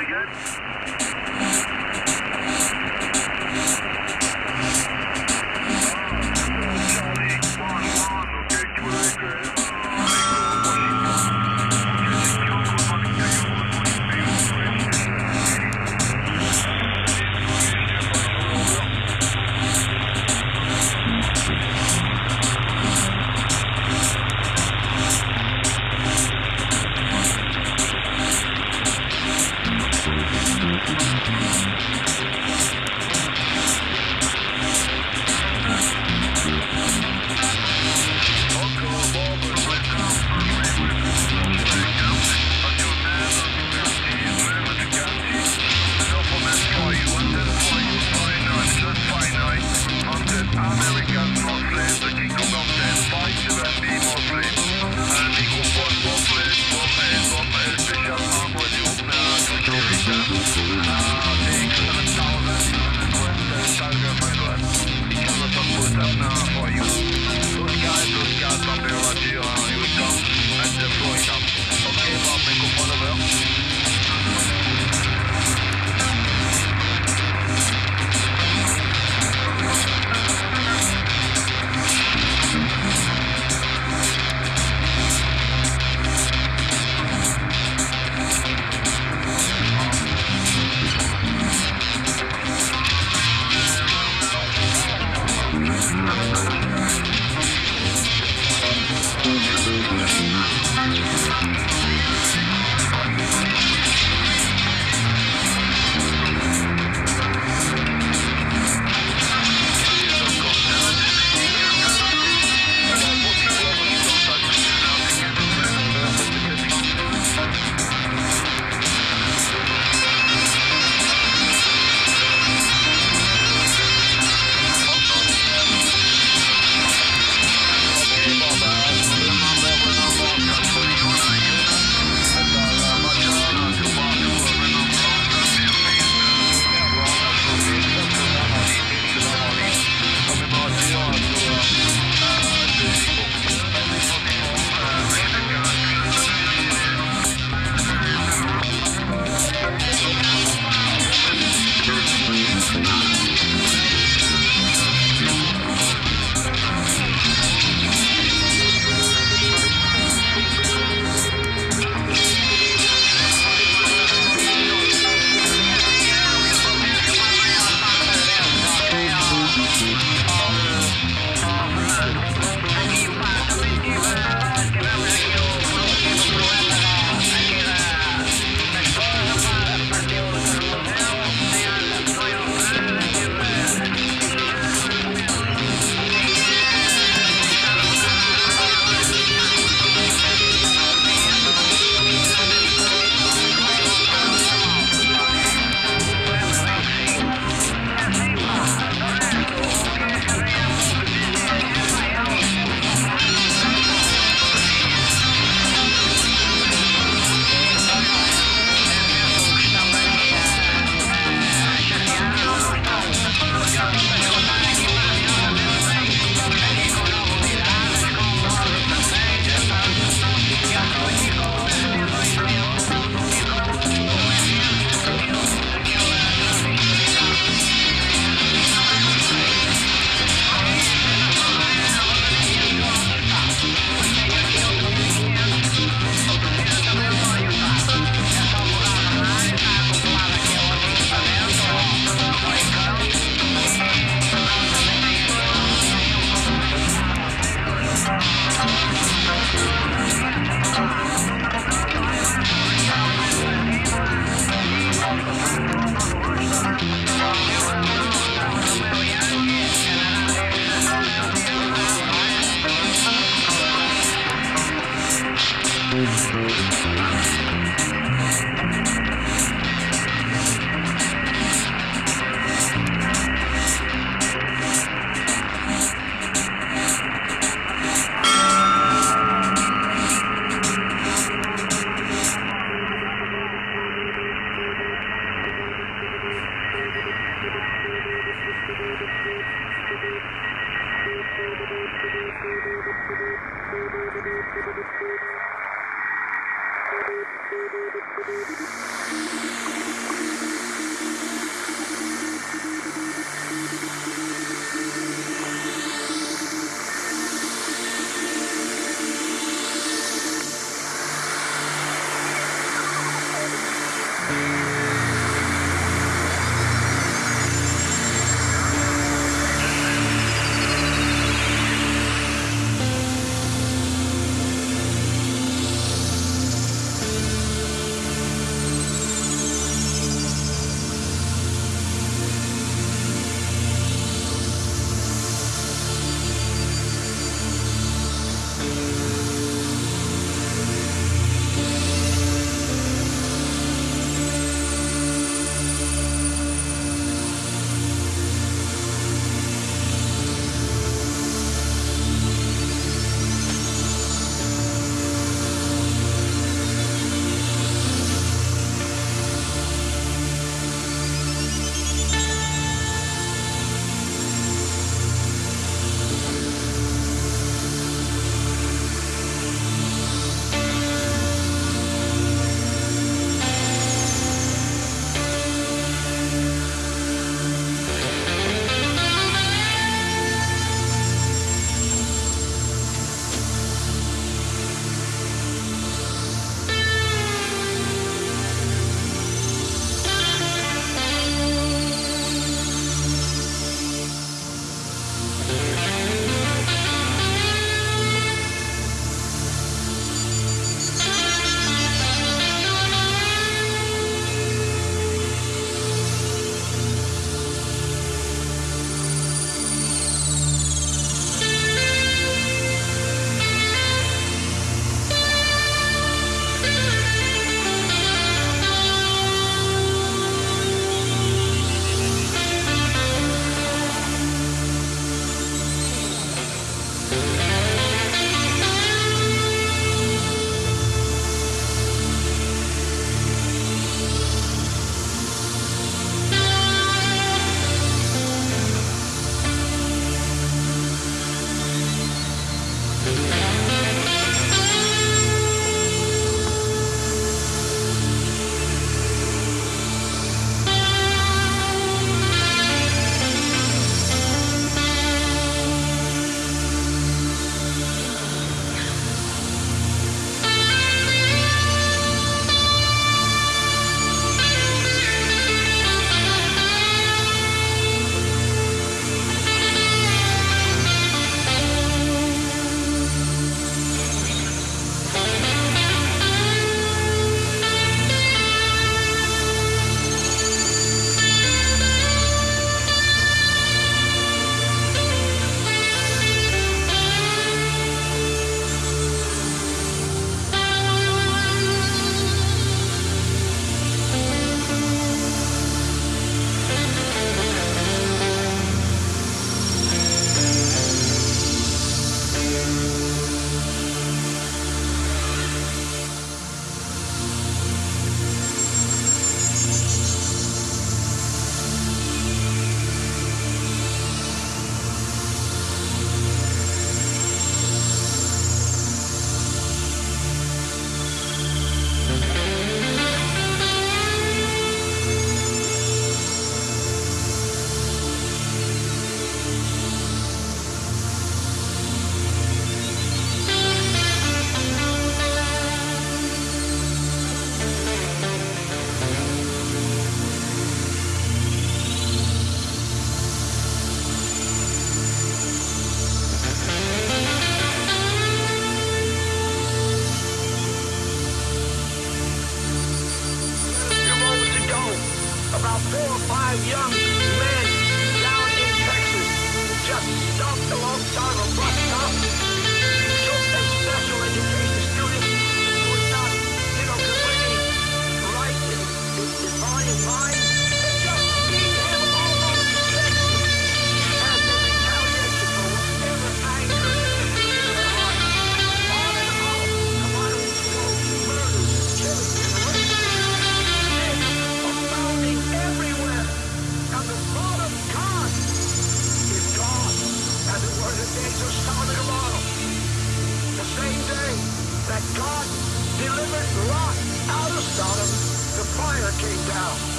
really good.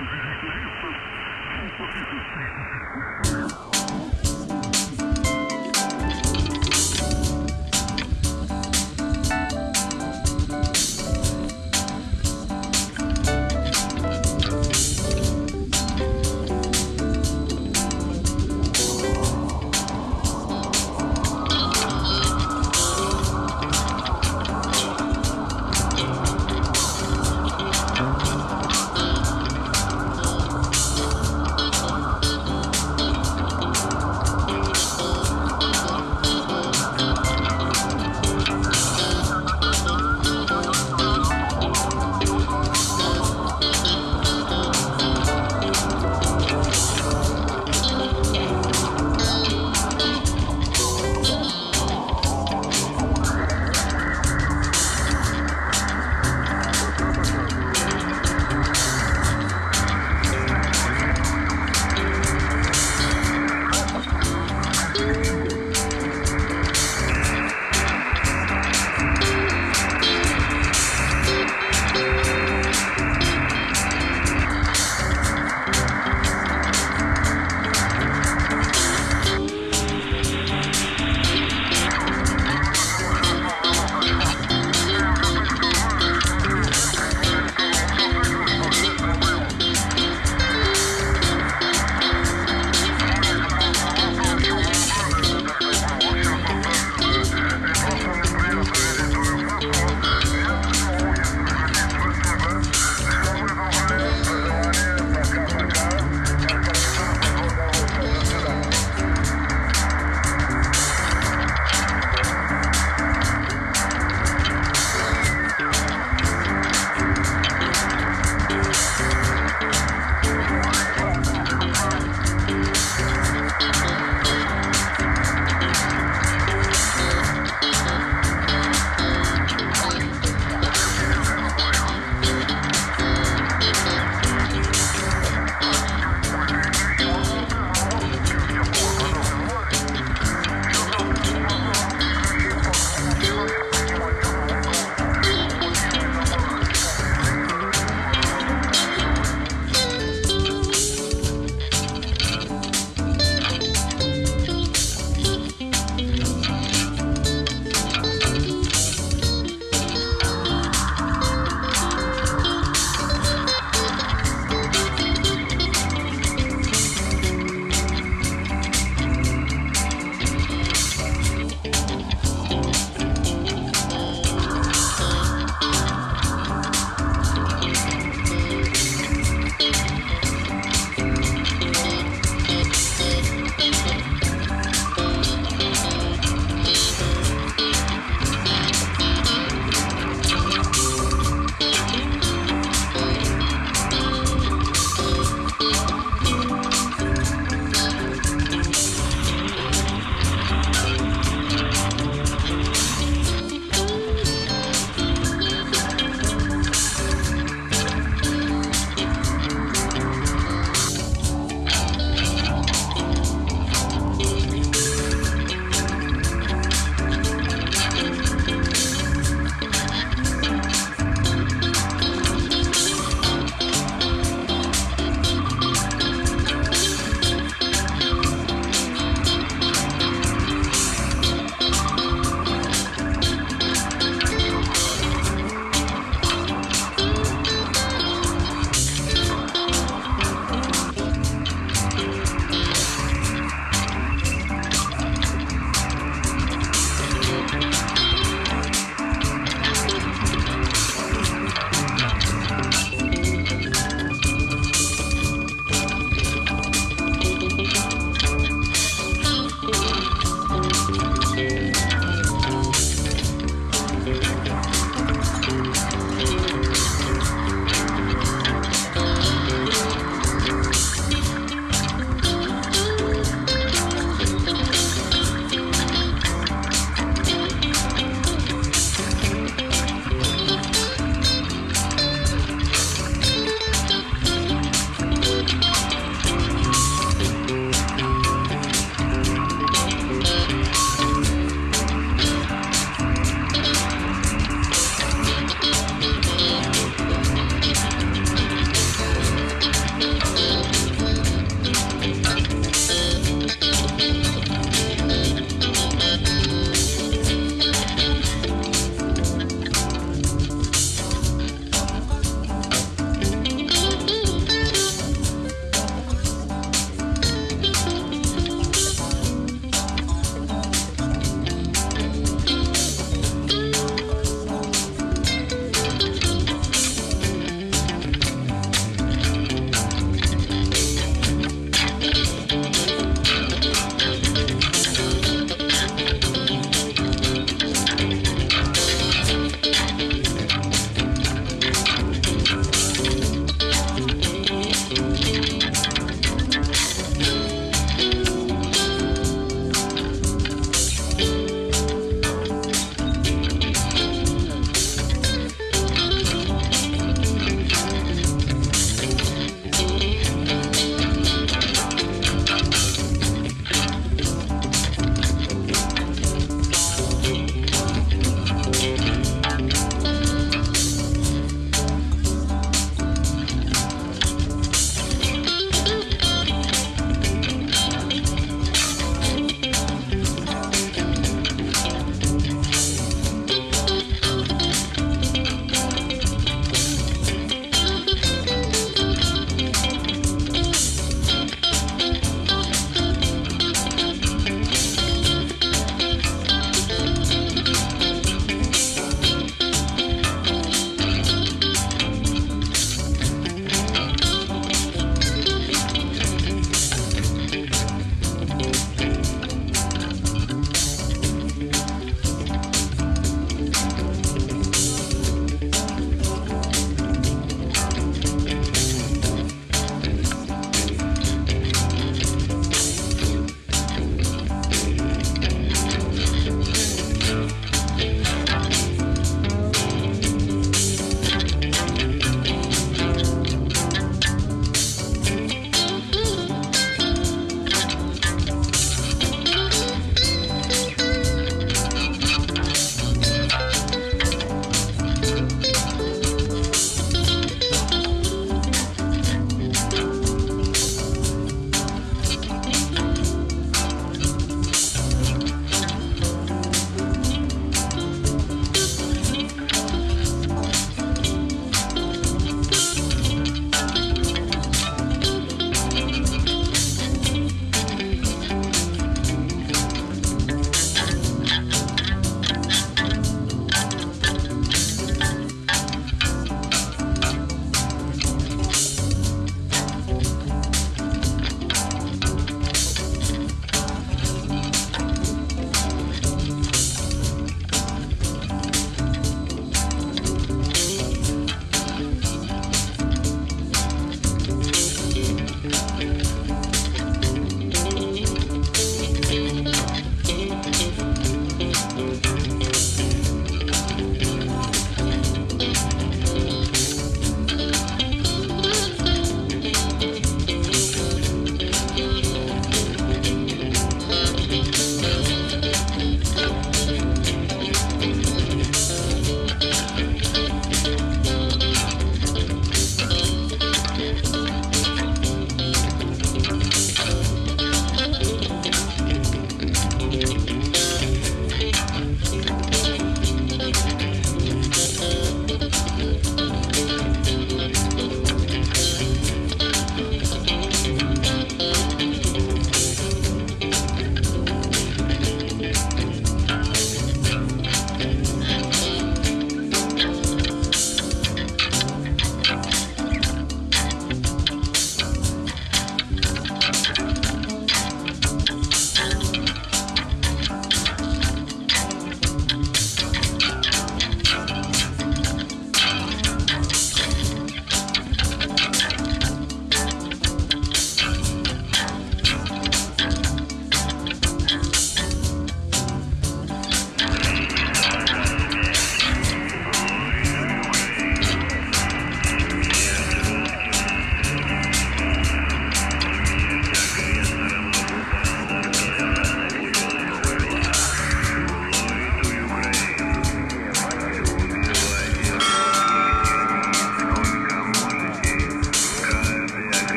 Música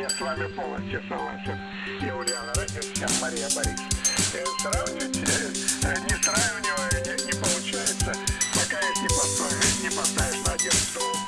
я с вами полностью согласен. И Ульяна Родинская, Мария Борисовна. Э, Сравнивать э, не сравнивая, не, не получается, пока их не поставишь, не поставишь на один стол.